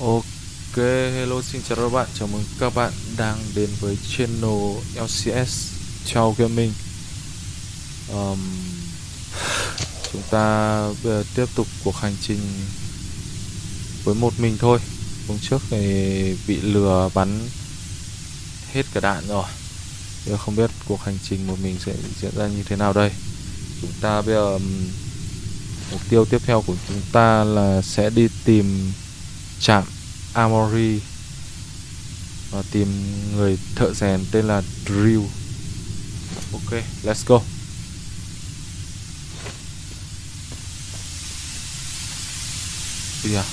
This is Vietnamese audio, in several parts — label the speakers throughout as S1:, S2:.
S1: Ok, hello xin chào các bạn, chào mừng các bạn đang đến với channel LCS Chào Gaming. Um, Chúng ta bây giờ tiếp tục cuộc hành trình với một mình thôi. Hôm trước thì bị lừa bắn hết cả đạn rồi. Bây giờ không biết cuộc hành trình một mình sẽ diễn ra như thế nào đây. Chúng ta bây giờ Mục tiêu tiếp theo của chúng ta là sẽ đi tìm trạm Amori và tìm người thợ rèn tên là Drill. Ok, let's go. Bây giờ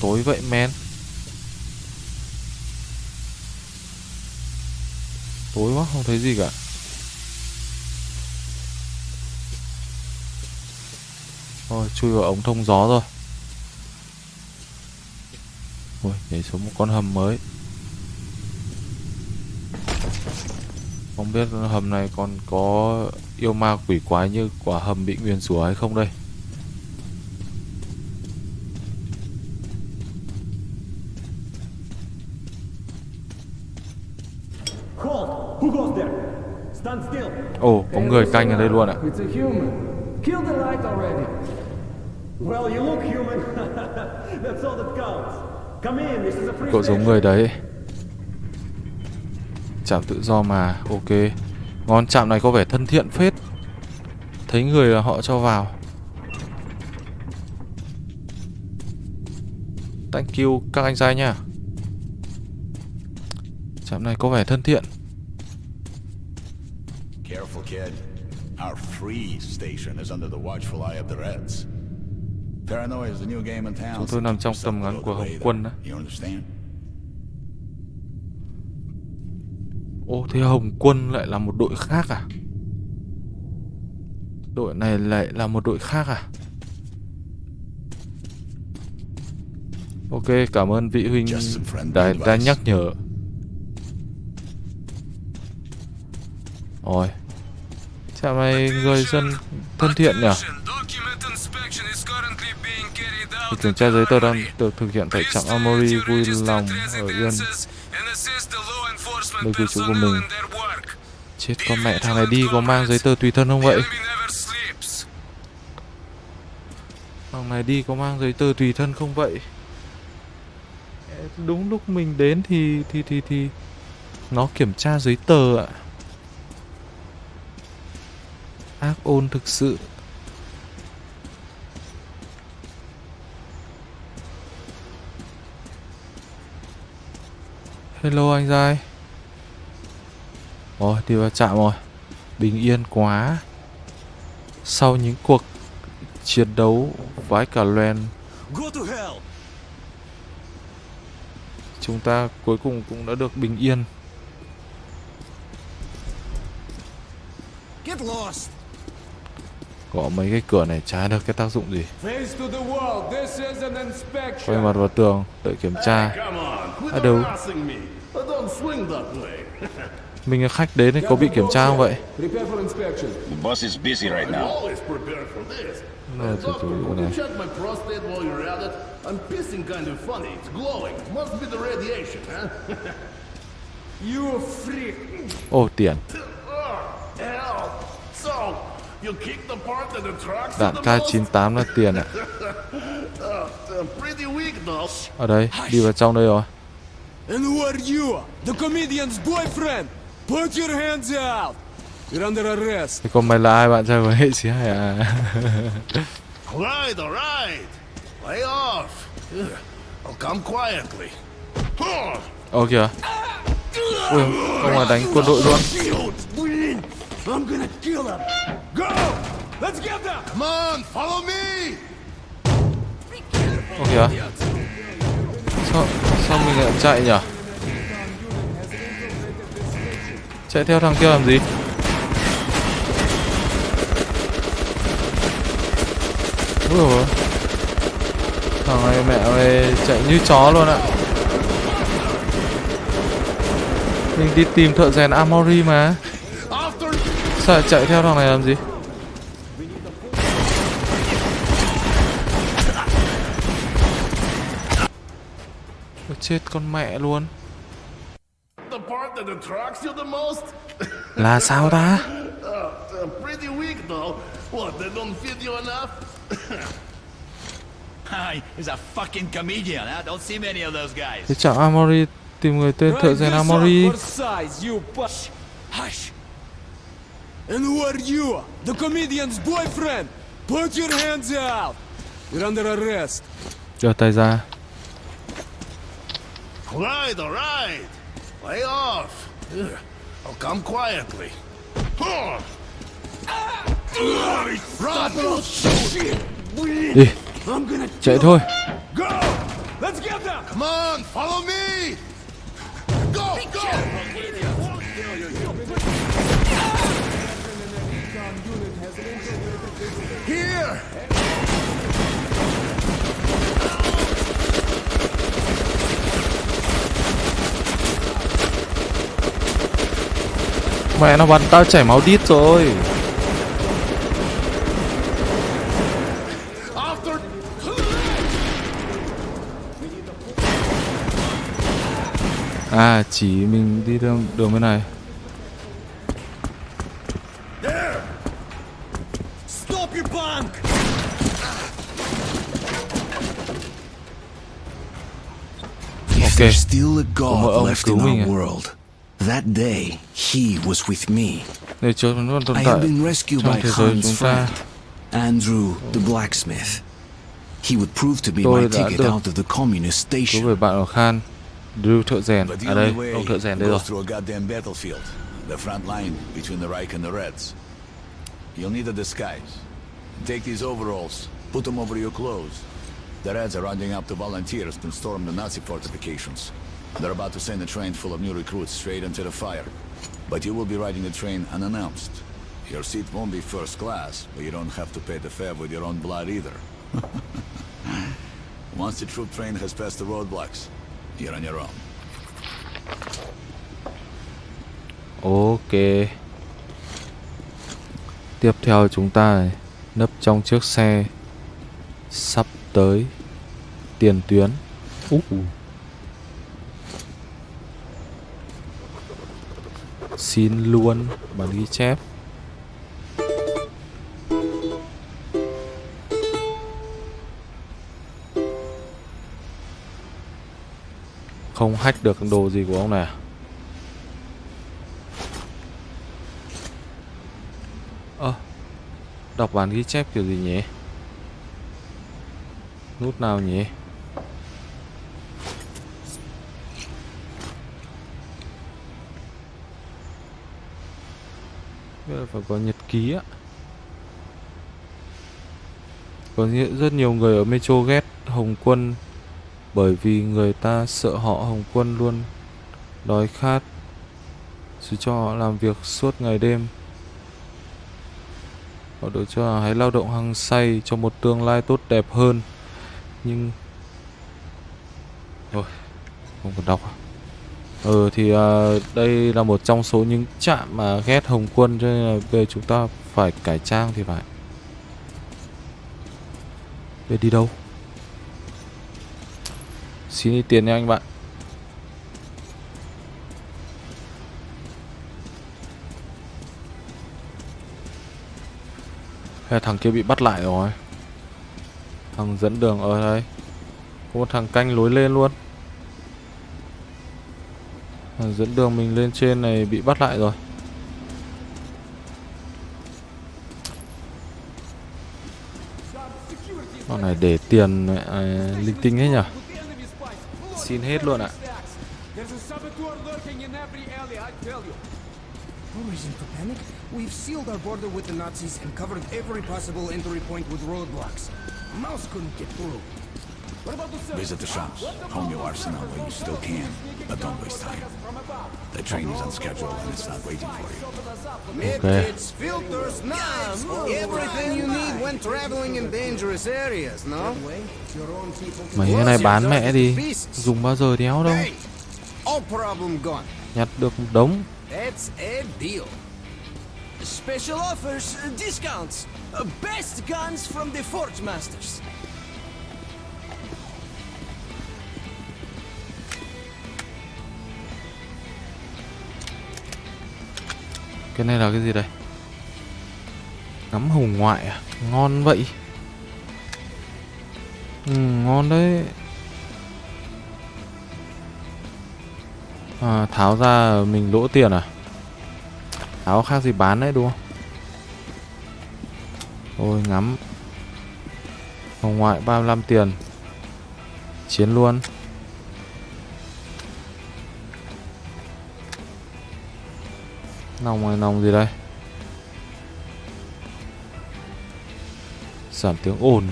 S1: tối vậy men tối quá không thấy gì cả Thôi chui vào ống thông gió rồi Ui, nhảy xuống một con hầm mới. Không biết hầm này còn có yêu ma quỷ quái như quả hầm bị nguyền rủa hay không đây? Ồ, oh, có người canh ở đây luôn ạ. Cậu giống người đấy. Chạm tự do mà Ok. Ngon chạm này có vẻ thân thiện phết. Thấy người là họ cho vào. Thank you các anh trai nha. Chạm này có vẻ thân thiện. Careful kid. Our free station is under the watchful eye of the Reds Chúng tôi nằm trong tầm ngắn của Hồng Quân đó. Ô thế Hồng Quân lại là một đội khác à? Đội này lại là một đội khác à? Ok, cảm ơn vị huynh đã, đã nhắc nhở. Ôi, chào mày người dân thân thiện nhỉ? Việc kiểm tra giấy tờ đang được thực hiện tại trạm Amory vui lòng ở yên nơi cư trú của mình. Chết con mẹ, thằng này đi có mang giấy tờ tùy thân không vậy? Thằng này đi có mang giấy tờ tùy thân không vậy? Đúng lúc mình đến thì thì thì thì nó kiểm tra giấy tờ ạ. Ác ôn thực sự Hello anh trai Ôi đi vào trạm rồi. Bình yên quá. Sau những cuộc chiến đấu vãi cả loen Chúng ta cuối cùng cũng đã được bình yên Có mấy cái cửa này trái được cái tác dụng gì Quay mặt vào tường Đợi kiểm tra À đâu Mình là khách đến thì có bị kiểm tra không vậy?
S2: boss is busy right now.
S1: Rồi, từ từ này.
S3: I'm pissing kind of funny. It's glowing. Must be the radiation, huh? you freak.
S1: Ồ, tiền.
S3: So,
S1: Đạn K98 là tiền ạ. Ở đây, đi vào trong đây rồi.
S4: And who are you? The comedian's boyfriend? Put your hands out! You're under arrest.
S1: Thế còn mày là ai bạn trai của hệ sĩ hay à?
S3: Alright, alright. Lay off. I'll come quietly.
S1: Kìa. Ui, ông là đánh quân đội luôn.
S3: I'm gonna kill him. Go! Let's get them! Come on, follow me!
S1: Ồ kìa. Sao, sao mình lại chạy nhỉ? Chạy theo thằng kia làm gì? Dồi Thằng này mẹ ơi chạy như chó luôn ạ Mình đi tìm thợ rèn Amory mà Sao lại chạy theo thằng này làm gì? Ôi, chết con mẹ luôn. Là sao ta? Thế chẳng Amori tìm người tên thợ rèn
S5: Amori.
S4: And who are you? The comedian's boyfriend! Put your hands out! You're under arrest.
S1: Giơ tay ra
S2: Right, alright. Lay off. Here, I'll oh, come quietly. Huh. Run!
S1: Đi eh.
S4: I'm gonna
S1: chạy thôi
S4: go! Let's get them!
S3: Come on, follow me! Go, go!
S1: Mẹ nó bắn tao chảy máu đít rồi. À chỉ mình đi đường, đường bên này
S6: If
S1: Ok.
S6: there's still a God left in our world, that day he was with me.
S1: Để cho nó tồn
S6: I have been rescued by
S1: thế giới
S6: Han's
S1: chúng ta
S6: friend, Andrew the blacksmith. He would prove to be my ticket out of the communist station.
S1: về bạn Khan Drew thợ rèn
S5: But the
S1: đây
S5: only way
S1: ông thợ rèn đây rồi
S5: goes through a goddamn battlefield. The front line between the Reich and the Reds. You'll need a disguise. Take these overalls, put them over your clothes. The Reds are rounding up the volunteers to storm the Nazi fortifications. They're about to send a train full of new recruits straight into the fire. But you will be riding the train unannounced. Your seat won't be first class, but you don't have to pay the fare with your own blood either. Once the troop train has passed the roadblocks, you're on your own.
S1: Ok Tiếp theo chúng ta này, nấp trong chiếc xe Sắp tới Tiền tuyến Ú. Xin luôn bản ghi chép Không hack được đồ gì của ông này à? Ơ Đọc bản ghi chép kiểu gì nhỉ Nút nào nhỉ? Phải có nhật ký á. Có nghĩa- rất nhiều người ở Metro ghét Hồng Quân Bởi vì người ta sợ họ Hồng Quân luôn Đói khát dù cho họ làm việc suốt ngày đêm. Họ được cho là hãy lao động hăng say cho một tương lai tốt đẹp hơn. Nhưng thôi Không cần đọc à. Ừ thì à, đây là một trong số những trạm mà ghét Hồng Quân Cho nên là bây giờ chúng ta phải cải trang thì phải. Về đi đâu? Xin đi tiền nha anh bạn. Hay thằng kia bị bắt lại rồi? Thằng dẫn đường ở đây Có một thằng canh lối lên luôn Thằng dẫn đường mình lên trên này bị bắt lại rồi Con này để tiền à, linh tinh hết nhỉ Xin hết luôn ạ
S4: There's.
S7: No reason for panic. We've sealed our border with the Nazis and covered every possible entry point with roadblocks. Mouse couldn't get through.
S4: What about the
S5: Visit the shops. Home your arsenal while you still can. But don't waste time. The train is on schedule and it's not waiting for you.
S7: Medkits, filters, knives, everything you need when traveling in dangerous areas, no?
S1: Mấy cái này bán mẹ đi Dùng bao giờ đéo đâu. Nhặt được đống
S7: That's a deal. Special offers, uh, discounts. Uh, best guns from the Forge Masters.
S1: Cái này là cái gì đây? Nắm hùng ngoại à? Ngon vậy. Ừ, ngon đấy. À, tháo ra mình lỗ tiền à? Áo khác gì bán đấy, đúng không? Ôi, ngắm. Hồng ngoại 35 tiền. Chiến luôn. Nòng này nòng gì đây? Giảm tiếng ồn.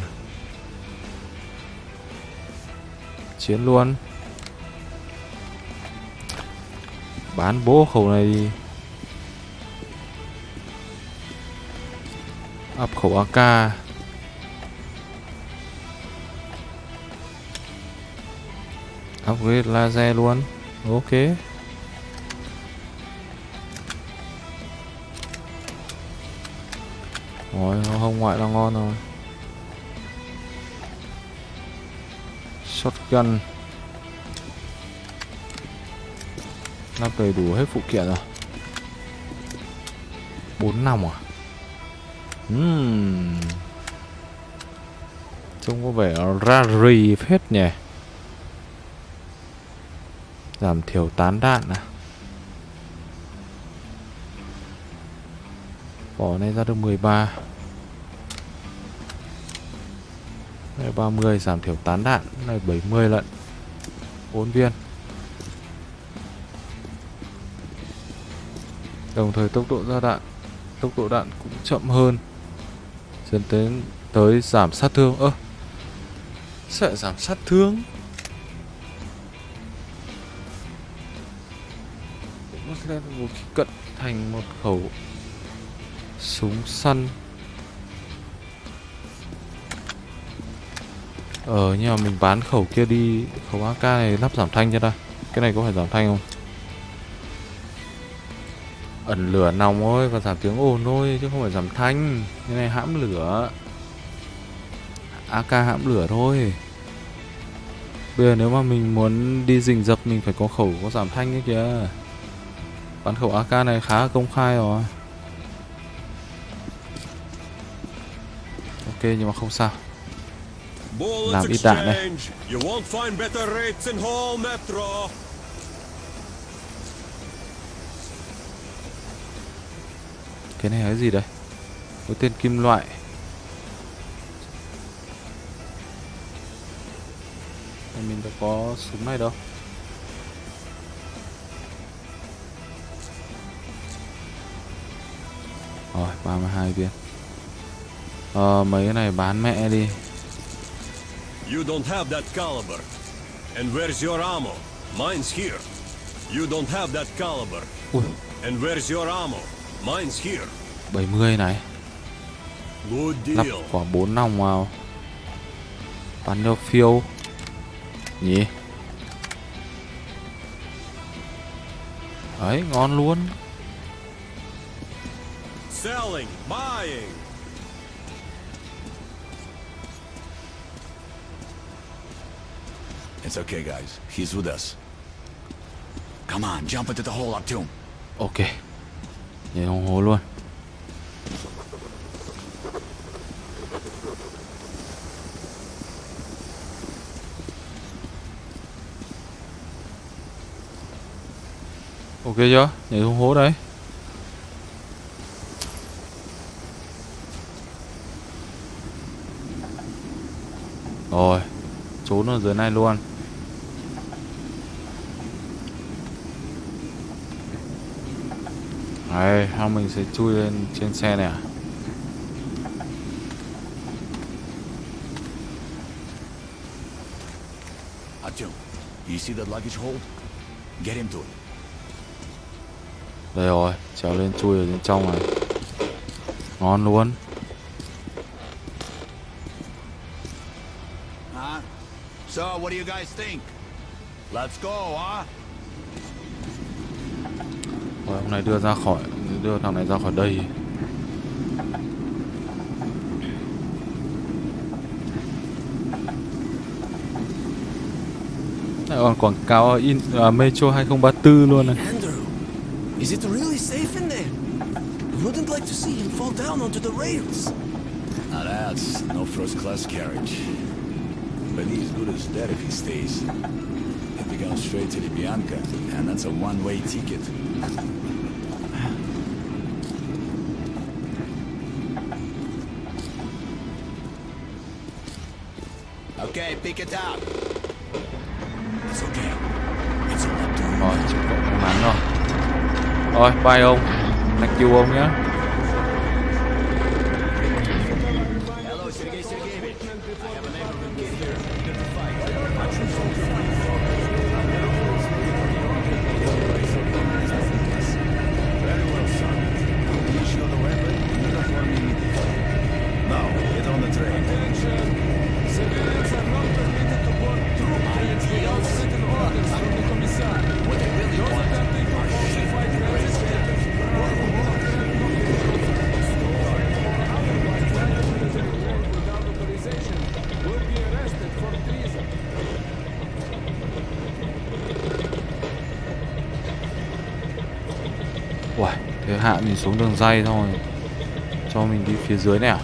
S1: Chiến luôn. Bán bố khẩu này đi. Áp khẩu AK Upgrade laser luôn. Ok. Rồi, hông ngoại là ngon rồi. Shotgun. Lắp đầy đủ hết phụ kiện rồi. Bốn năm à? Uhm. Trông có vẻ ra rì phết nhỉ. Giảm thiểu tán đạn à. Bỏ này ra được 13 Này 30 giảm thiểu tán đạn. Này 70 lận. 4 viên. Đồng thời tốc độ ra đạn. Tốc độ đạn cũng chậm hơn. Dẫn đến tới giảm sát thương. Ơ, Sẽ giảm sát thương? Nó vũ khí cận thành một khẩu Súng săn. Ờ nhưng mà mình bán khẩu kia đi, Khẩu AK này lắp giảm thanh cho ta. Cái này có phải giảm thanh không? Ẩn lửa nòng thôi Và giảm tiếng ồn thôi Chứ không phải giảm thanh. Cái này hãm lửa. AK hãm lửa thôi. Bây giờ nếu mà mình muốn đi rình dập Mình phải có khẩu có giảm thanh ấy kìa. Bán khẩu AK này khá là công khai rồi. Ok nhưng mà không sao. Làm ít đạn đây Cái này là cái gì đây Có tên kim loại Mình đã có súng này đâu Rồi 32 viên Ờ mấy cái này bán mẹ đi
S4: You don't have that caliber. And where's your ammo? Mine's here. You don't have that caliber.
S1: Ui
S4: And where's your ammo? Mine's here.
S1: 70 này Lắp quả 4 nòng vào Bắn cho phiêu Nhỉ Đấy ngon luôn
S4: Selling, buying.
S5: It's okay, guys. He's with us. Come on, jump into the hole up to him.
S1: Ok Nhảy đồng hố luôn. Ok chưa? Nhảy xuống hố đấy Rồi, Trốn ở dưới này luôn. Đấy, xong mình sẽ chui lên trên xe này à?
S5: Artyom, you see that luggage hold? Get into it.
S1: Đây rồi, trèo lên chui ở bên trong này Ngon luôn?
S5: So, what do you guys think? Let's go, huh?
S1: Rồi ông này đưa ra khỏi Đưa thằng này ra khỏi đây Lại còn quảng cáo in à, Metro 2034 luôn này
S7: Andrew, is it really safe in there? wouldn't like to see him fall down onto the rails.
S5: Now that's no first-class carriage. But he's good as dead if he stays. If he goes straight to the Bianca, and that's a one-way ticket. Okay, pick it up.
S7: It's okay. It's all up to you.
S4: rồi chịu cộng may mắn rồi rồi bye ông thank you ông nhé xuống đường dây thôi Cho mình đi phía dưới này à.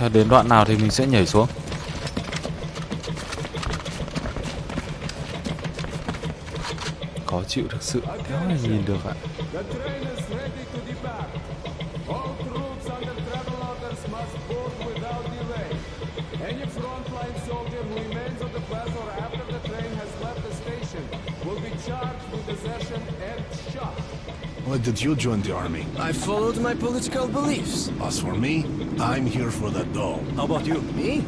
S4: Cho đến đoạn nào thì mình sẽ nhảy xuống
S1: station will be charged with desertion and shot.
S2: Why did you join the army?
S7: I followed my political beliefs.
S2: As for me, I'm here for the doll.
S7: How about you?
S8: Me?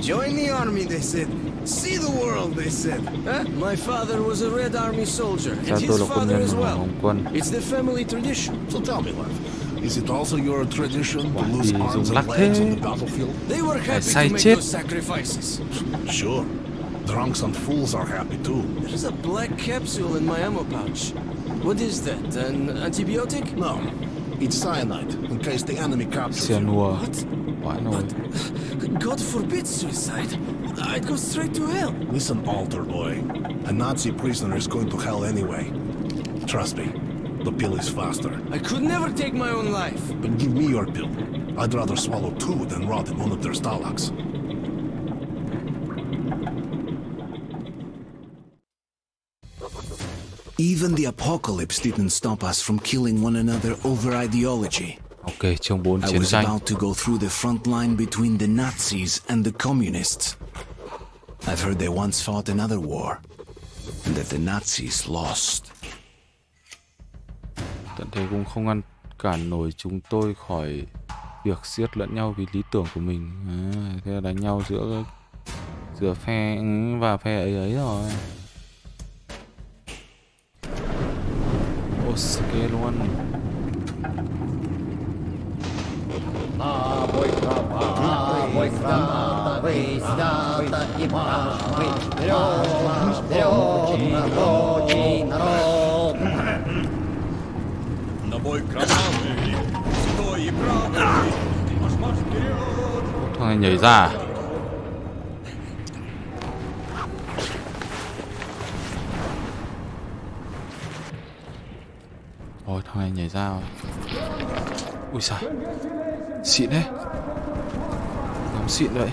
S8: Join the army, they said. See the world, they said.
S7: Huh? My father was a Red Army soldier, and his father as well. It's the family tradition.
S2: So tell me, love, is it also your tradition to lose arms and legs on the battlefield?
S7: They were happy to make those sacrifices.
S2: Sure. Drunks and fools are happy too.
S7: There's a black capsule in my ammo pouch. What is that? An antibiotic?
S2: No, it's cyanide, in case the enemy captures you.
S4: Cyanua
S7: What?
S4: Vãi nồi
S7: God forbid suicide. I'd go straight to hell.
S2: Listen, altar boy. A Nazi prisoner is going to hell anyway. Trust me, the pill is faster.
S7: I could never take my own life.
S2: But give me your pill. I'd rather swallow two than rot in one of their stalags.
S7: Even the apocalypse didn't stop us from killing one another over ideology.
S4: Ok chương 4
S7: I
S4: chiến
S7: was
S4: tranh
S7: about to go through the front line between the Nazis and the communists. I've heard they once fought another war, and that the Nazis lost.
S4: Tận thế cũng không ngăn cản nổi chúng tôi khỏi việc giết lẫn nhau vì lý tưởng của mình à, Thế là đánh nhau giữa giữa phe ừ, và phe ấy ấy rồi Ok luôn
S5: На бой команды! Стой и правый! Марш-марш вперед!
S4: Thằng này nhảy ra à? Rồi thằng này nhảy ra rồi Ui giời Xịn đấy. Nóng xịn vậy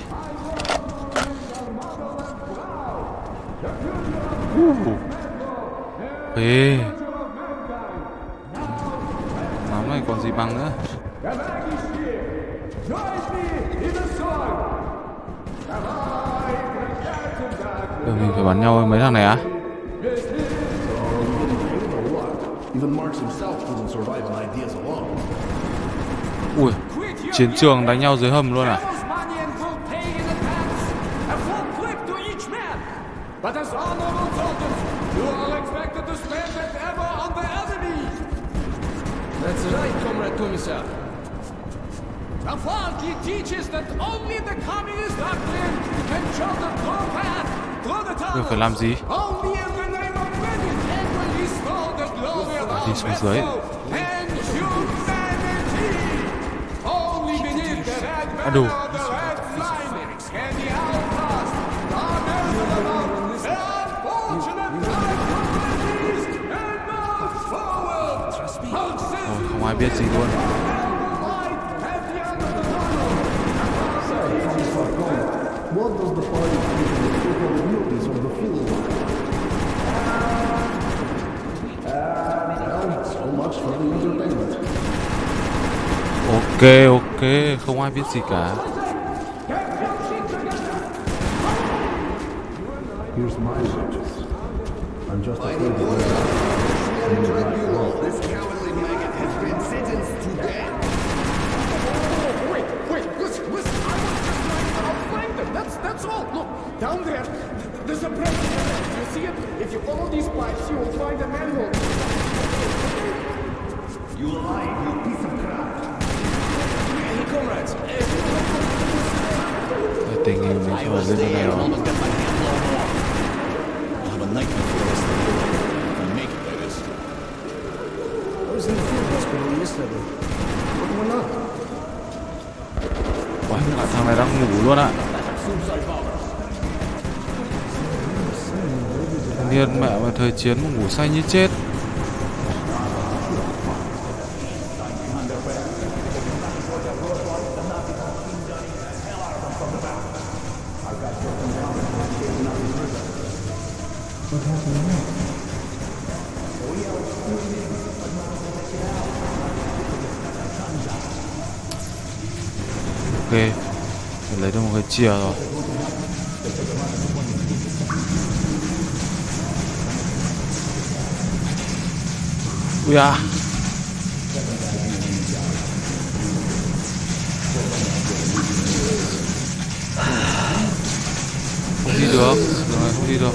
S4: Uh. Ê. Nóng này còn gì bằng nữa? Bây mình phải bắn nhau với mấy thằng này á?
S2: Even Marx himself couldn't survive on ideas alone.
S4: Chiến trường đánh nhau dưới hầm luôn à? Giờ phải làm gì?
S1: Only in the Ôi, không ai biết gì luôn
S2: What does the party think of the the field? Well, so much for the entertainment.
S1: Ok ok Không ai biết gì cả
S2: Here's my wishes. I'm just afraid that
S3: This cowardly maggot has been sentenced to death.
S7: Oh, wait, wait, listen, listen. I was just trying to outflank them. That's that's all. Look, down there, there's a break. You see it? If you follow these pipes, you will find a manhole.
S3: You lied,
S1: Tình hình mình phải
S5: Almost got my hand blown off. I'll have a night before. If I make it.
S7: I was in the field hospital yesterday. What went?
S1: Ôi, thằng này đang ngủ luôn ạ niên mẹ mà thời chiến mà ngủ say như chết Ok Mình lấy được một cái chìa rồi Ui à Không đi được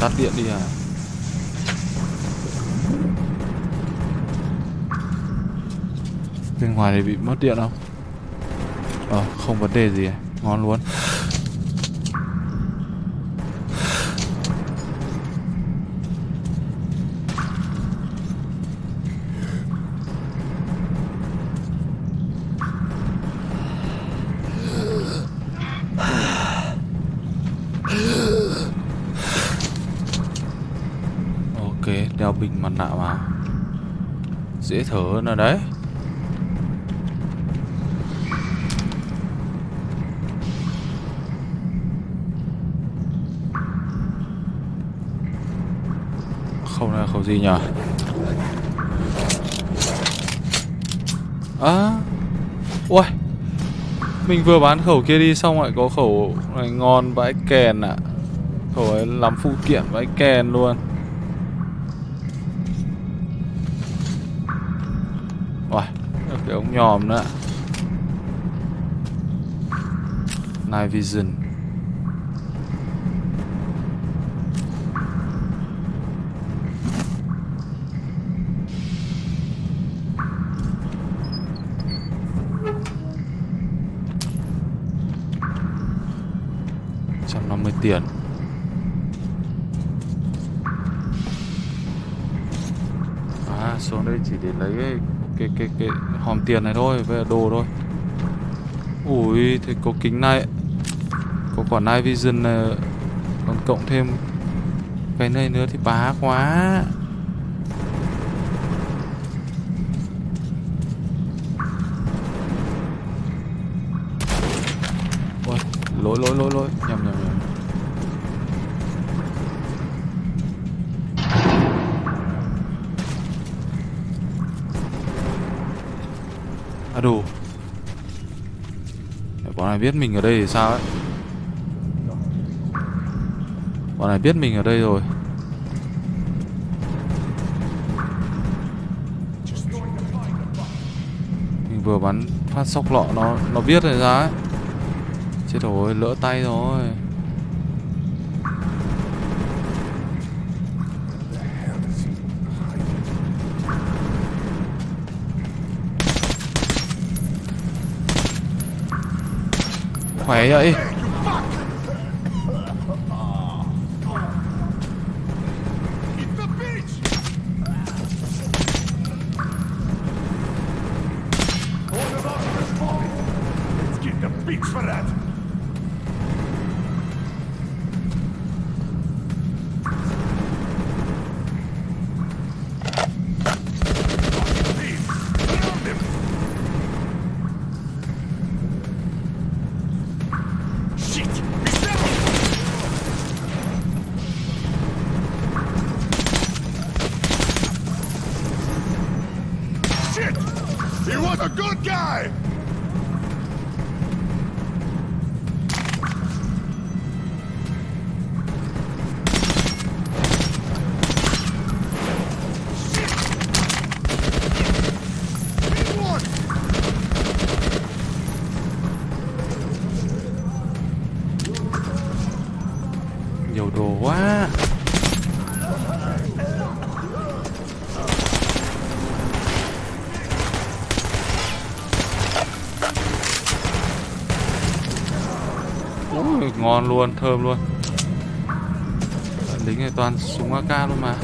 S1: tắt điện đi à. Bên ngoài này bị mất điện không? Ờ, không vấn đề gì à. Ngon luôn. Ok, đeo bình mặt nạ vào. Dễ thở hơn rồi đấy. Không là khẩu gì nhỉ? À Ui Mình vừa bán khẩu kia đi xong lại có khẩu này ngon vãi kèn ạ. Khẩu ấy lắm phụ kiện vãi kèn luôn. Nhòm nữa. Night Vision trăm năm mươi tiền À xuống đây chỉ để lấy cái cái cái, hòm tiền này thôi với đồ thôi. Ui thì có kính này. Có quả night vision này. Còn cộng thêm Cái này nữa thì bá quá. Ôi lỗi lỗi lỗi lỗi. Nhầm nhầm. Biết mình ở đây thì sao ấy? Bọn này biết mình ở đây rồi. Mình vừa bắn phát sóc lọ nó nó biết rồi ra. ấy. Chết rồi, lỡ tay rồi. Khỏe vậy ngon luôn thơm luôn. Lính này toàn súng AK luôn mà.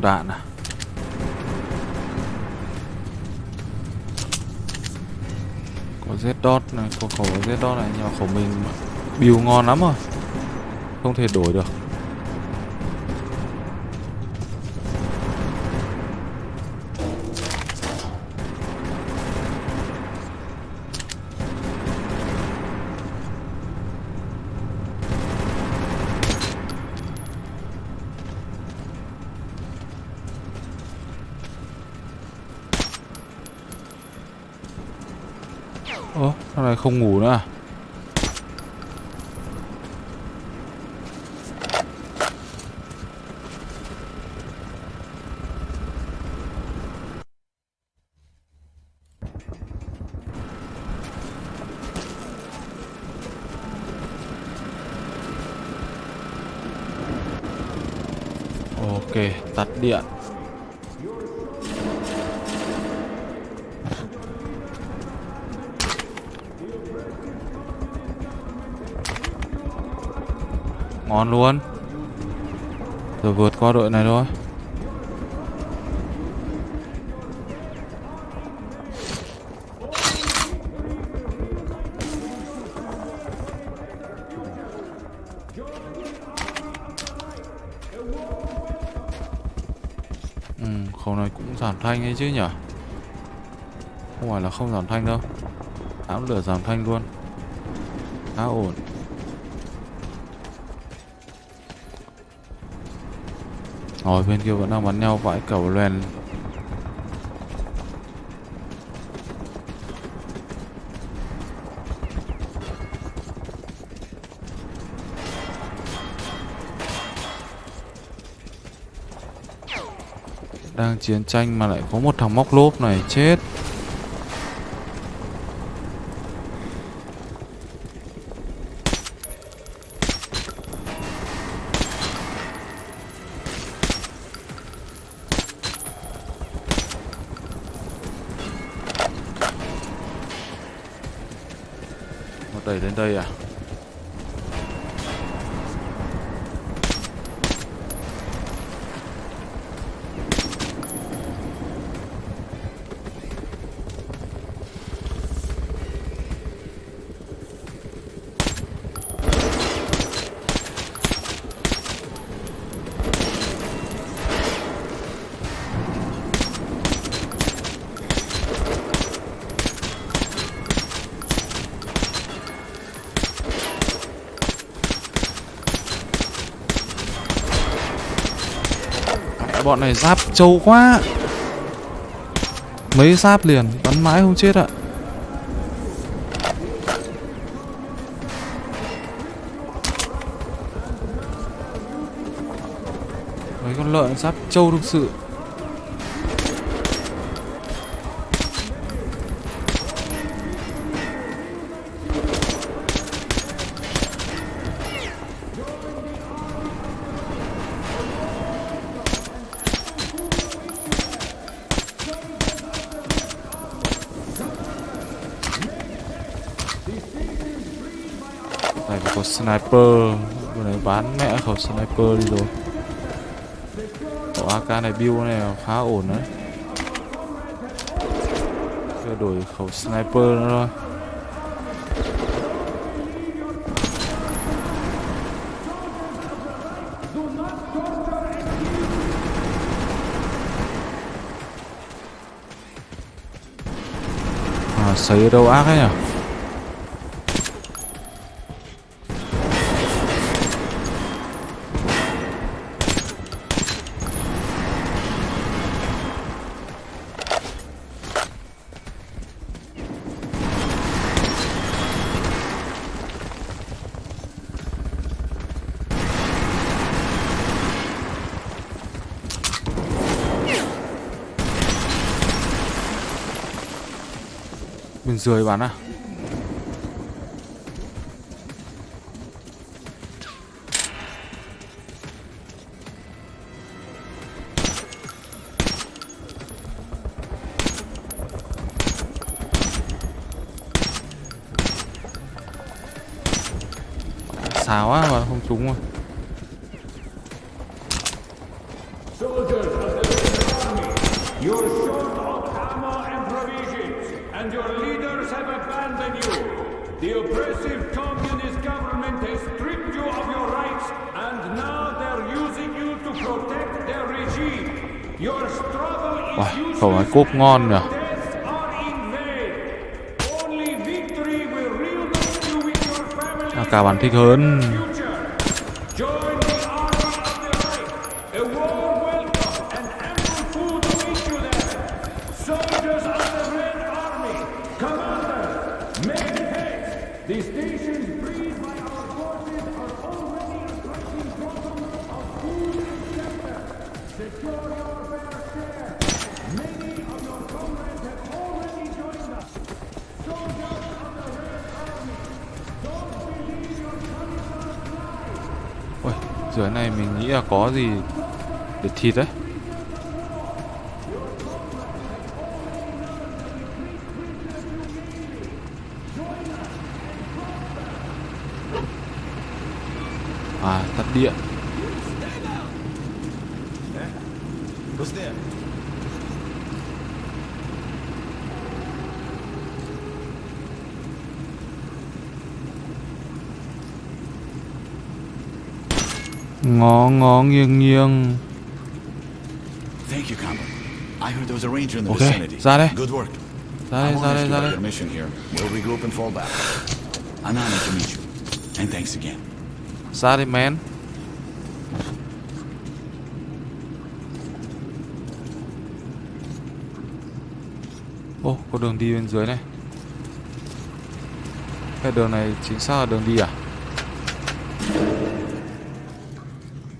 S1: Dùng đạn à? Có Z dot này, có khẩu Z dot này, nhưng mà khẩu mình build ngon lắm rồi. Không thể đổi được. Không ngủ nữa à? Ok, tắt điện. Luôn. Rồi vượt qua đội này thôi. Ừ, khẩu này cũng giảm thanh ấy chứ nhở Không phải là không giảm thanh đâu. Ám lửa giảm thanh luôn. Khá ổn. Rồi bên kia vẫn đang bắn nhau vãi cầu loèn Đang chiến tranh mà lại có một thằng móc lốp này, chết. Bọn này giáp trâu quá. Mấy giáp liền, Bắn mãi không chết ạ. Mấy con lợn giáp trâu thực sự.
S4: Sniper. Vừa này bán mẹ khẩu sniper đi rồi. Khẩu AK này build này khá ổn đấy. Giờ đổi khẩu sniper nữa thôi. À, sấy ở đâu ác ấy nhỉ? Rưỡi bán à. Ngon nhỉ?
S1: À, Families
S4: AK thích hơn. Dưới này mình nghĩ là có gì để thịt đấy. À, tắt điện
S5: Who's there?
S4: Ngó ngó nghiêng nghiêng
S5: Thank you, Combo. I heard there was a ranger in the
S4: Okay,
S5: vicinity.
S4: ra đây.
S5: Good work.
S4: Ra đây, ra đây, ra đây
S5: your mission here. We'll regroup and fall back. I'm honored to meet you. And thanks again.
S4: Ra đây men Ô, có đường đi bên dưới này Cái đường này chính xác là đường đi à?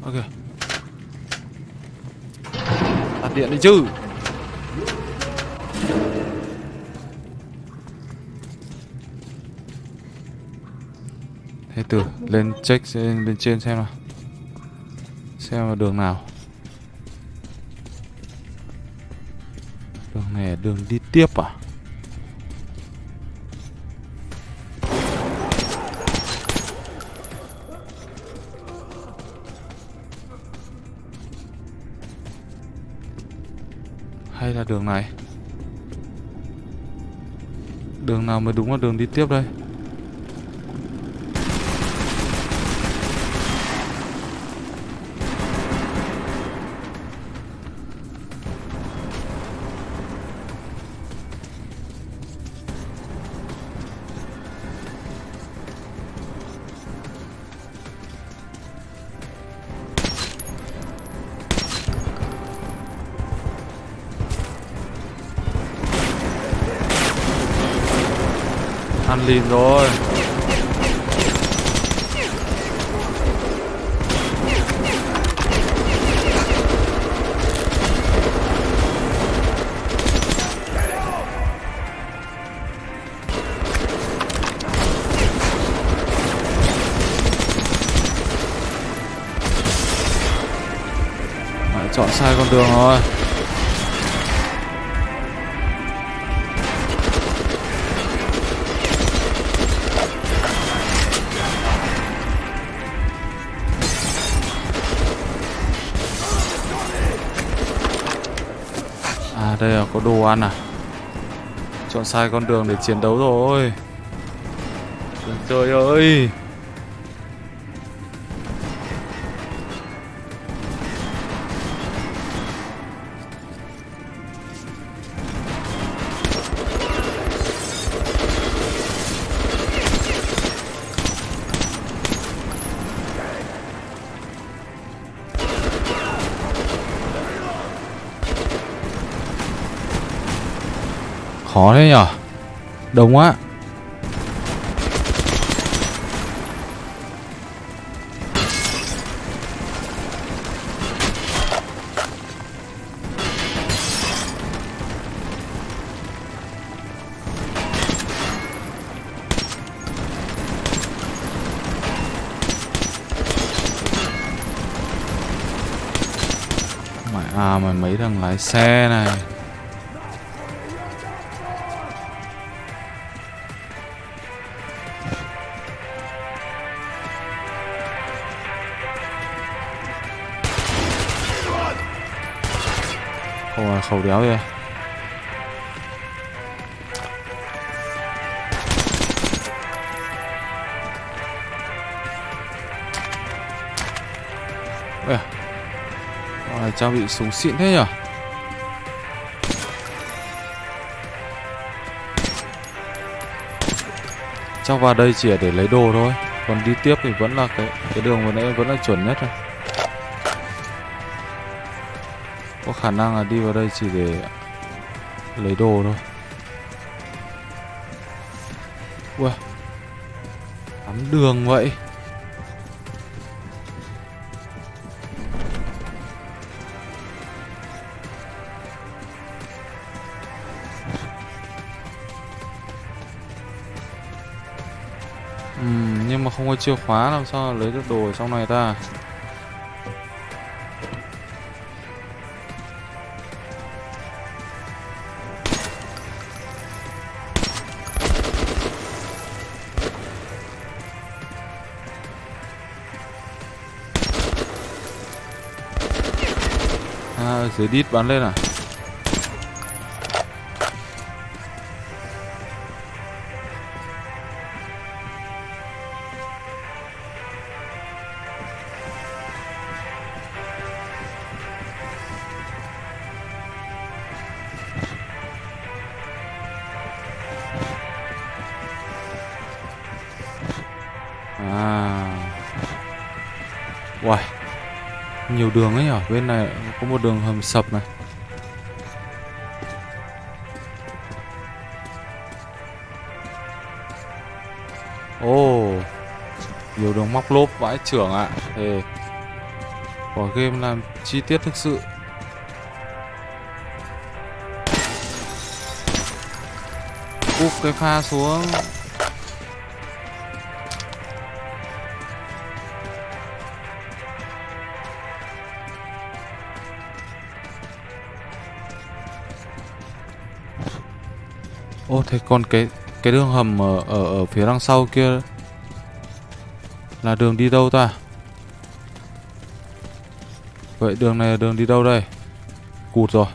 S4: Ok Tắt điện đi chứ. Thế từ, lên check lên bên trên xem nào. Xem là đường nào. Đường này đường đi tiếp à? Hay là đường này. Đường nào mới đúng là đường đi tiếp đây? Lìn rồi. Chọn sai con đường rồi.
S1: Ăn à? Chọn sai con đường để chiến đấu rồi. Trời ơi. Khó thế nhở? Đông quá. Mày à mà mấy thằng lái xe này. Khẩu đéo rồi Ê à Ôi, trang bị súng xịn thế nhở? Chắc vào đây chỉ để lấy đồ thôi Còn đi tiếp thì vẫn là cái cái đường vừa nãy vẫn là chuẩn nhất rồi. Khả năng là đi vào đây chỉ để lấy đồ thôi. Ui tắm đường vậy. Ừ, nhưng mà không có chìa khóa làm sao lấy được đồ ở trong này ta? À, dưới đít bắn lên? À. Nhiều đường ấy nhở? Bên này có một đường hầm sập này. Ồ, Nhiều đường móc lốp vãi trưởng ạ. Thề Quả game làm chi tiết thực sự. Úp cái pha xuống. Ô thế còn cái cái đường hầm ở ở ở phía đằng sau kia là đường đi đâu ta? Vậy đường này là đường đi đâu đây? Cụt rồi.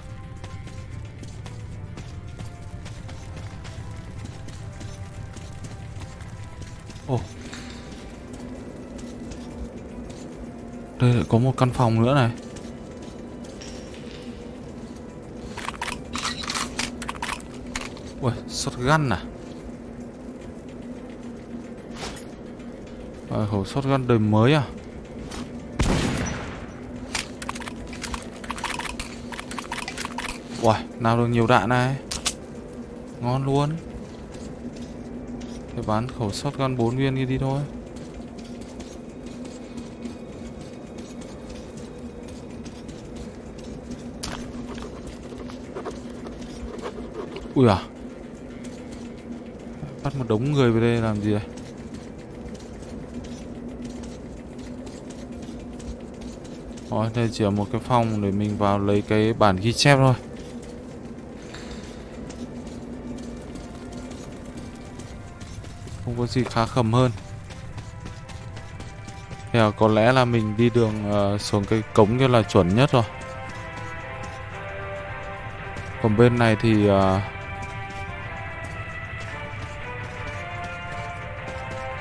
S1: Ồ. Đây lại có một căn phòng nữa này. Ui, shotgun à? Ờ, à, khẩu shotgun đời mới à? Uầy, nào được nhiều đạn này Ngon luôn Thế bán khẩu shotgun 4 viên kia đi thôi Ui à Bắt một đống người về đây làm gì đây? Rồi đây chỉ là một cái phòng để mình vào lấy cái bản ghi chép thôi. Không có gì khá khẩm hơn. Thì có lẽ là mình đi đường uh, xuống cái cống kia là chuẩn nhất rồi. Còn bên này thì uh,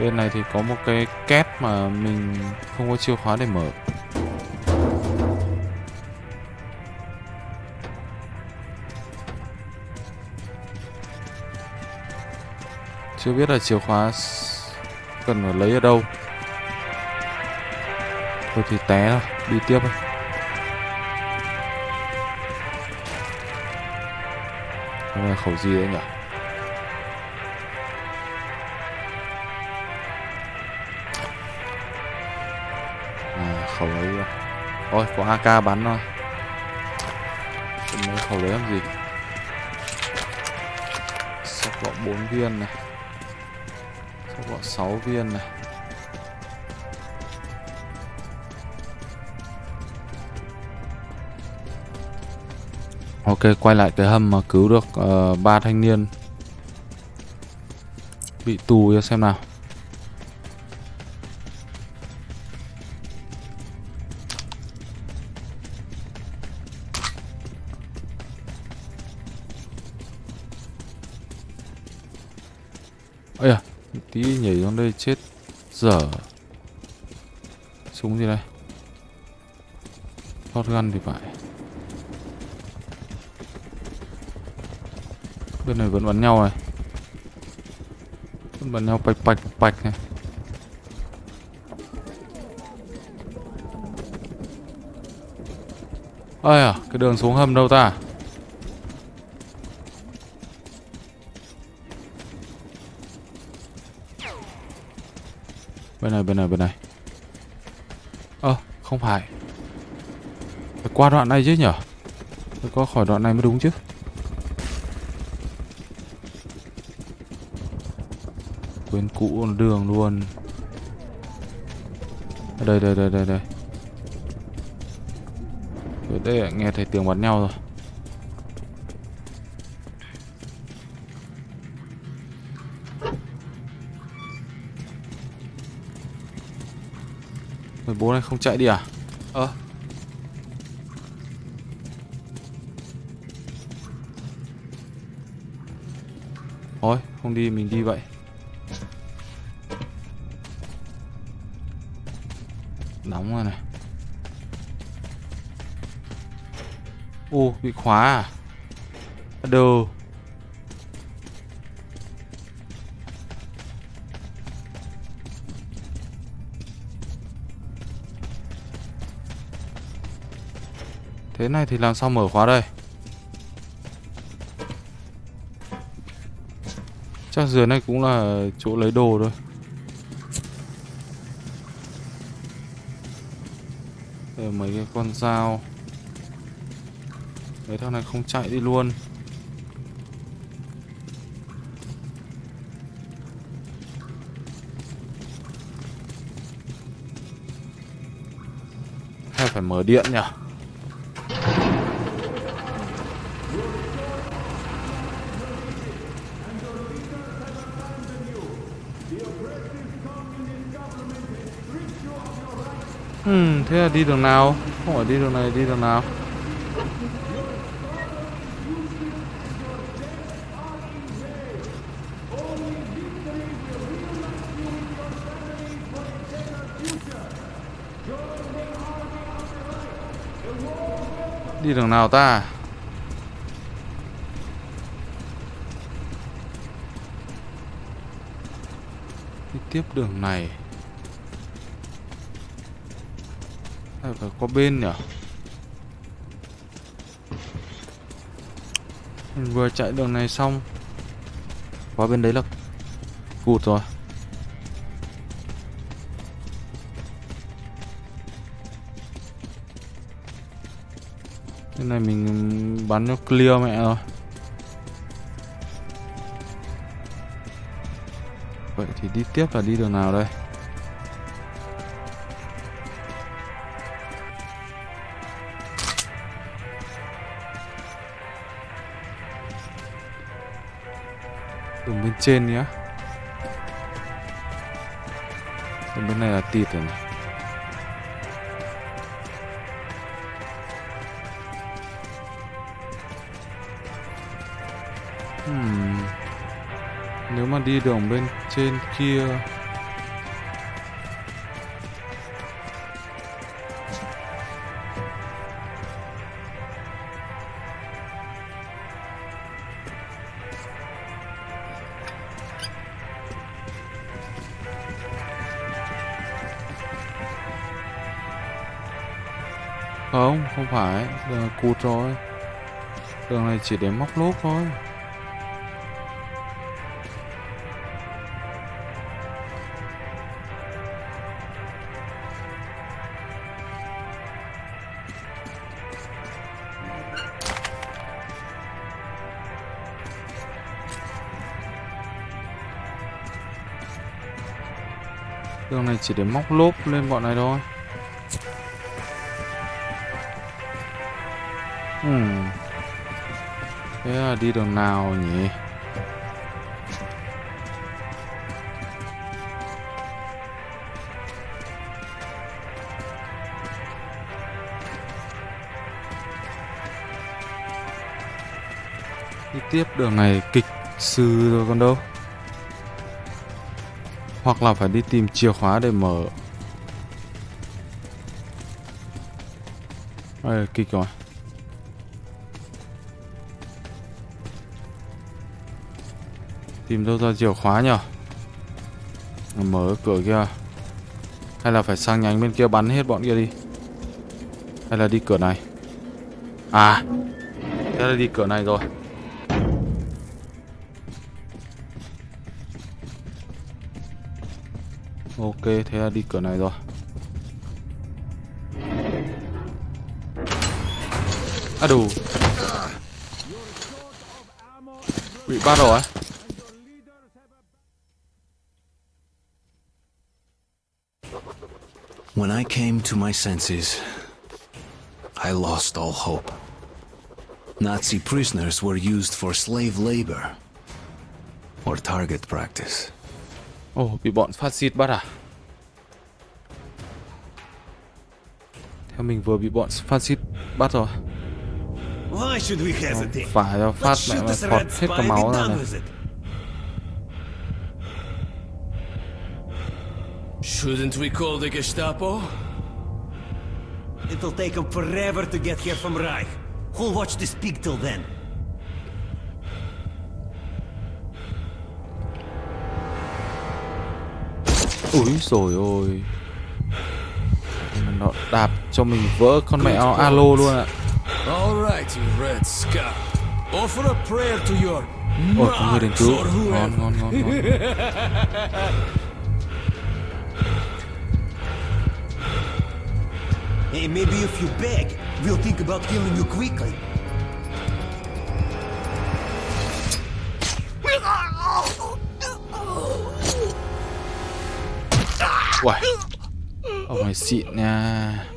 S1: bên này thì có một cái két mà mình không có chìa khóa để mở. Chưa biết là chìa khóa cần phải lấy ở đâu. Thôi thì té thôi, đi tiếp thôi. Đây là khẩu gì đấy nhỉ? Khẩu ấy rồi ôi có AK bắn rồi mấy khẩu đấy làm gì? Sắp gọ 4 viên này. Sắp gọ 6 viên này. Ok, quay lại cái hầm mà cứu được uh, ba thanh niên. Bị tù cho xem nào. Ây à, tí nhảy xuống đây chết dở. Súng gì đây? hot gun thì phải. bên này vẫn bắn nhau này vẫn bắn nhau bạch bạch bạch này ơi à cái đường xuống hầm đâu ta bên này bên này bên này. Ơ à, không phải. Phải qua đoạn này chứ nhở? Phải qua khỏi đoạn này mới đúng chứ. Quên cũ đường luôn. Đây đây đây đây đây. Ở đây nghe thấy tiếng bắn nhau rồi. Này không chạy đi à? Ơ à. Thôi, không đi mình đi vậy Nóng rồi này Ô bị khóa à Đồ Thế này thì làm sao mở khóa đây? Chắc dưới này cũng là chỗ lấy đồ thôi. Đây mấy cái con dao. Mấy thằng này không chạy đi luôn. Hay phải mở điện nhỉ? Ừ, thế là đi đường nào? Không phải đi đường này, đi đường nào? Đi đường nào ta? Đi tiếp đường này phải có bên nhỉ? Mình vừa chạy đường này xong. Qua bên đấy là Cụt rồi. Cái này mình bắn cho clear mẹ rồi. Vậy thì đi tiếp là đi đường nào đây? Trên nhá. Bên này là tịt rồi này. Hmm. Nếu mà đi đường bên trên kia. Không, phải, đường cụt rồi. Đường này chỉ để móc lốp thôi. Đường này chỉ để móc lốp lên bọn này thôi. Hmm. Thế là đi đường nào nhỉ? Đi tiếp đường này kịch sư rồi còn đâu Hoặc là phải đi tìm chìa khóa để mở Đây, kịch rồi Tìm đâu ra chìa khóa nhở Mở cửa kia. Hay là phải sang nhánh bên kia bắn hết bọn kia đi? Hay là đi cửa này? À Thế là đi cửa này rồi. Ok, thế là đi cửa này rồi. À đủ. Bị bắt rồi
S6: When I came to my senses, I lost all hope. Nazi prisoners were used for slave labor or target practice.
S1: Ồ, oh, bị bọn phát xít bắt à? Theo mình vừa bị bọn phát xít bắt rồi.
S3: Why should we hesitate?
S1: Phải rồi, phát mẹ mà phọt hết cả máu ra này.
S9: Shouldn't we call the Gestapo?
S3: It'll take them forever to get here from Reich. Who'll watch this pig till then?
S1: Úi rồi ôi Nó đạp cho mình vỡ con mẹ alo luôn ạ
S9: Alright, you red scum. Offer a prayer to your
S1: Ôi, có người đến cứu Ngon, ngon, ngon, ngon
S3: Hey, maybe if you beg, we'll think about killing you quickly.
S1: Uầy Ông này xịn nha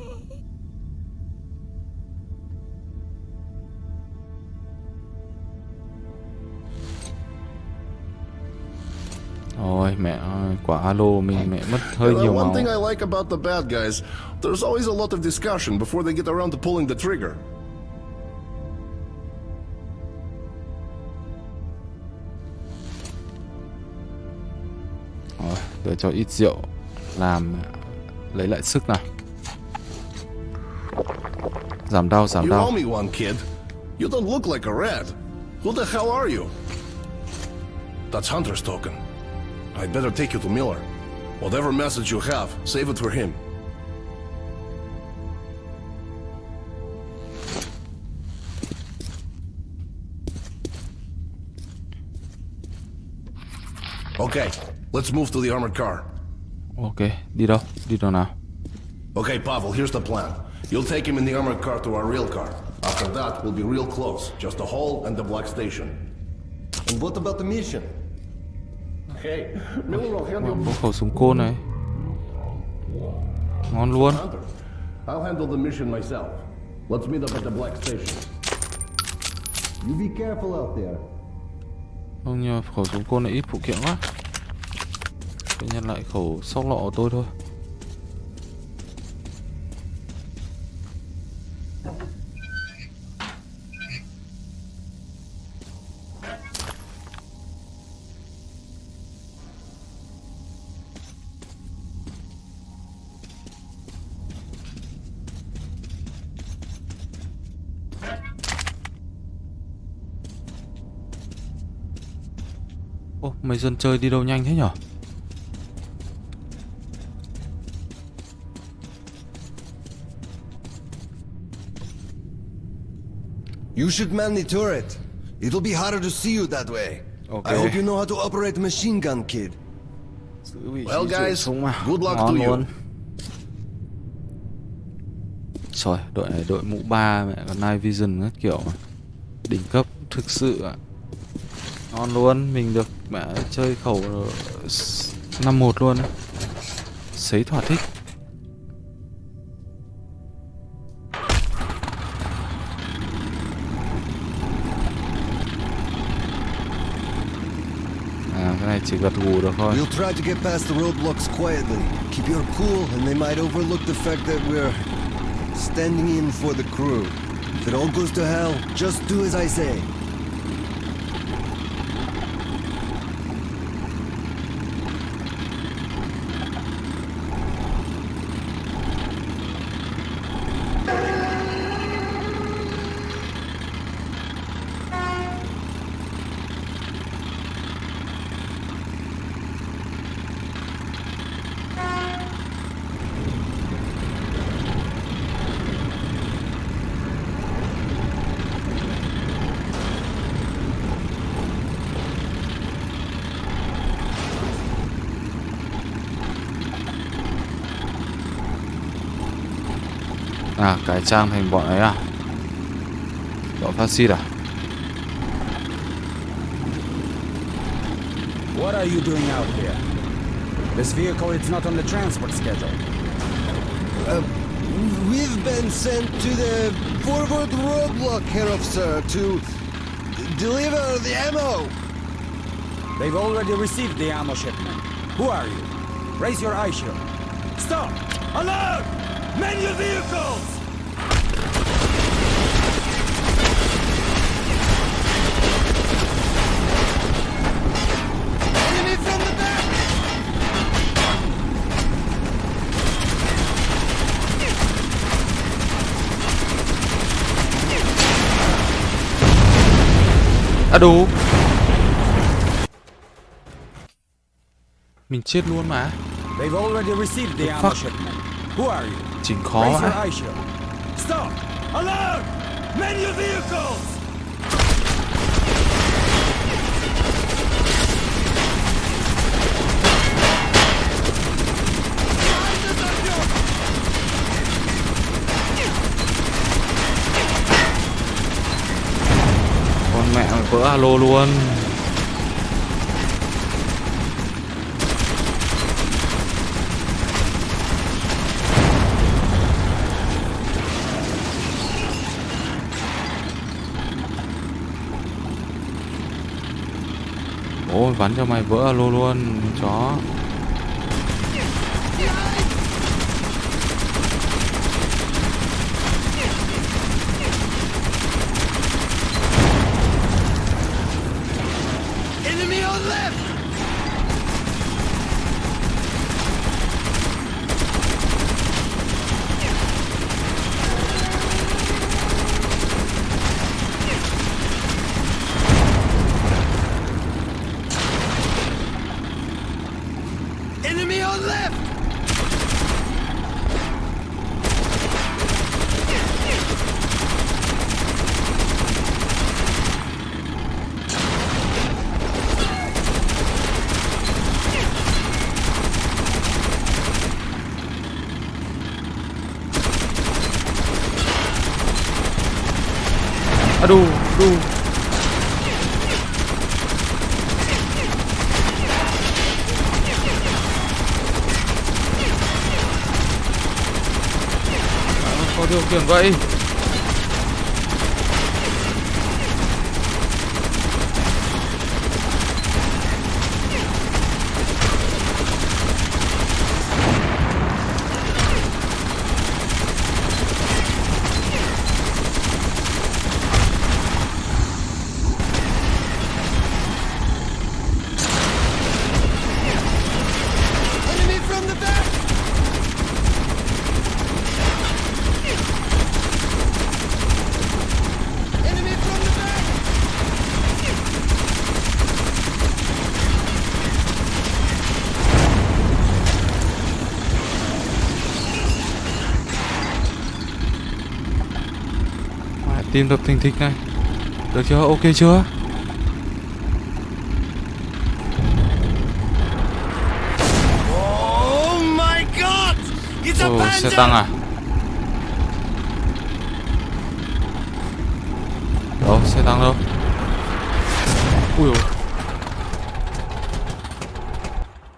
S1: Ôi mẹ ơi, quả alo mình mẹ mất hơi nhiều
S2: one
S1: máu
S2: thing I like about the bad guys, there's always a lot of discussion before they get around to pulling the trigger.
S1: Rồi, để cho ít rượu làm lấy lại sức nào. Giảm đau, giảm
S2: You
S1: đau.
S2: owe me one, kid. You don't look like a red. Who the hell are you? That's Hunter's token. I'd better take you to Miller. Whatever message you have, save it for him. Okay, let's move to the armored car.
S1: Ok, đi đâu? Đi đâu nào?
S2: Okay, Pavel, here's the plan. You'll take him in the armored car to our real car. After that, we'll be real close. Just the hall and the black station.
S3: And what about the mission?
S1: Có khẩu súng côn này. Ngon luôn.
S2: I'll handle the mission myself. Let's meet up at the black station.
S3: You be careful out there.
S1: Không nhờ khẩu súng côn này ít phụ kiện quá. Tôi nhận lại khẩu sóc lọ của tôi thôi. Mấy dân chơi đi đâu nhanh thế nhở?
S3: You should man the turret. It'll be harder to see you that way.
S1: Okay.
S3: I hope you know how to operate a machine gun, kid.
S2: Well, guys, good luck to you.
S1: Rồi, đội này đội mũ ba mẹ còn night vision các kiểu. Đỉnh cấp thực sự ạ. Ngon luôn, mình được mẹ chơi khẩu năm một luôn. Sấy thỏa thích. À, cái này chỉ gật gù được thôi.
S3: We'll try to get past the roadblocks quietly. Keep your cool, and they might overlook the fact that we're standing in for the crew. If it all goes to hell, just do as I say.
S1: Cải trang thành bọn ấy à? Bọn phát xít à?
S10: What are you doing out here? This vehicle is not on the transport schedule.
S3: Uh, we've been sent to the forward roadblock, Herr Officer, to deliver the ammo.
S10: They've already received the ammo shipment. Who are you? Raise your eye shield. Stop! Alert! Man your vehicles!
S1: À đủ. Mình chết luôn mà.
S10: They've already received the
S1: The
S10: ammo
S1: fuck?
S10: shipment. Who are you?
S1: Chỉnh khó
S10: Raise your
S1: vãi
S10: eye shield. Stop! Alert! Man your vehicles!
S1: Con mẹ mày vỡ alo luôn. Ôi bắn cho mày vỡ alo luôn chó. Có điều khiển vậy tim đập thình thịch này. Được chưa? Ok chưa?
S3: Oh
S1: Ồ, xe tăng à? Đâu xe tăng đâu? Ui dồi.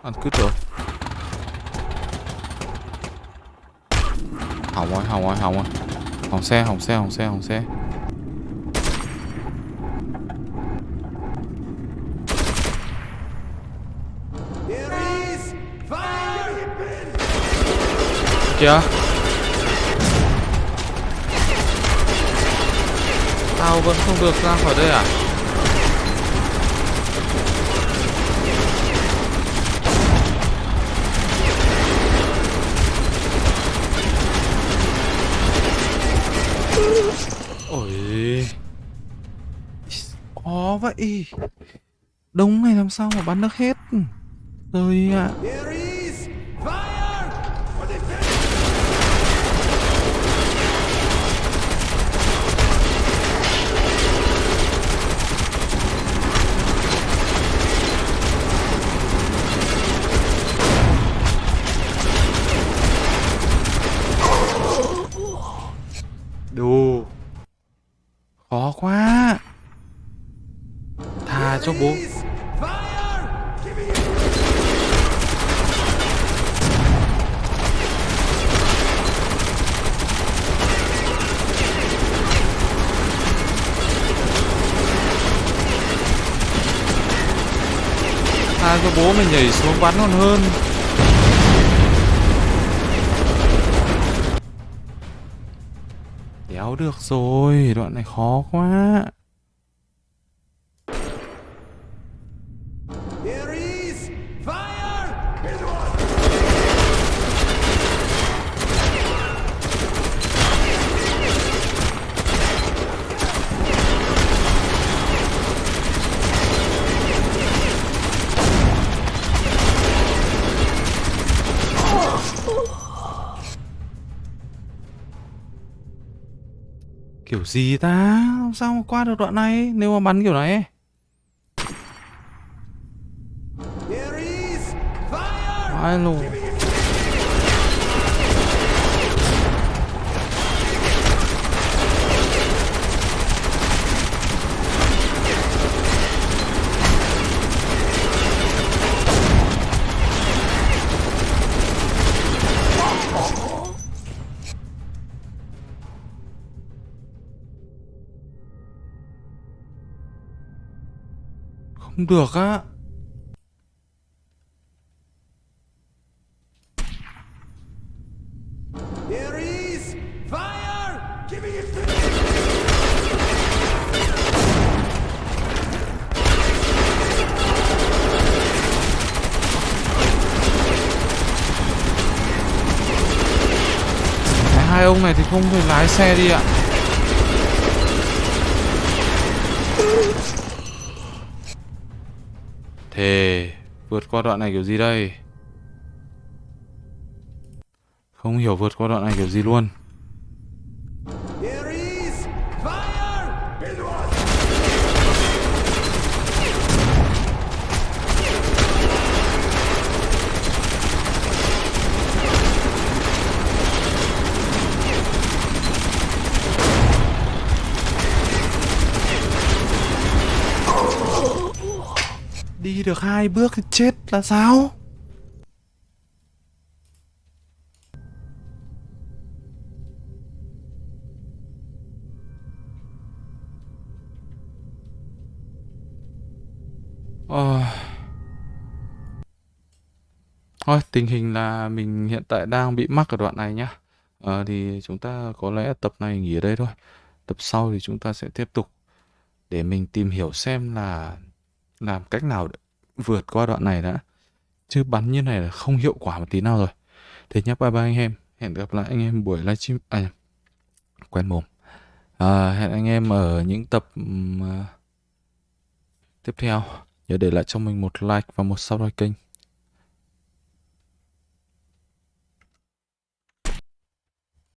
S1: Ăn cứt rồi. Hỏng rồi hỏng rồi hỏng rồi. Hỏng xe hỏng xe hỏng xe hỏng xe chưa? Tao vẫn không được ra khỏi đây à? Ôi. Khó vậy. Đông này làm sao mà bắn được hết? Rồi ạ. Đồ Khó quá. Thà cho bố. Thà cho bố mình nhảy xuống bắn còn hơn. Đéo được rồi, đoạn này khó quá. Gì ta? Làm sao mà qua được đoạn này nếu mà bắn kiểu này? Ai lù. Không được á. Hai ông này thì không thể lái xe đi ạ. Thề Vượt qua đoạn này kiểu gì đây? Không hiểu vượt qua đoạn này kiểu gì luôn. Đi được hai bước thì chết là sao? Ờ... Thôi, tình hình là mình hiện tại đang bị mắc ở đoạn này nhá. Ờ, thì chúng ta có lẽ tập này nghỉ ở đây thôi. Tập sau thì chúng ta sẽ tiếp tục để mình tìm hiểu xem là làm cách nào để vượt qua đoạn này đã. Chứ bắn như này là không hiệu quả một tí nào rồi. Thế nhá bye bye anh em. Hẹn gặp lại anh em buổi livestream à quen mồm. À, hẹn anh em ở những tập uh, tiếp theo. Nhớ để lại cho mình một like và một subscribe kênh.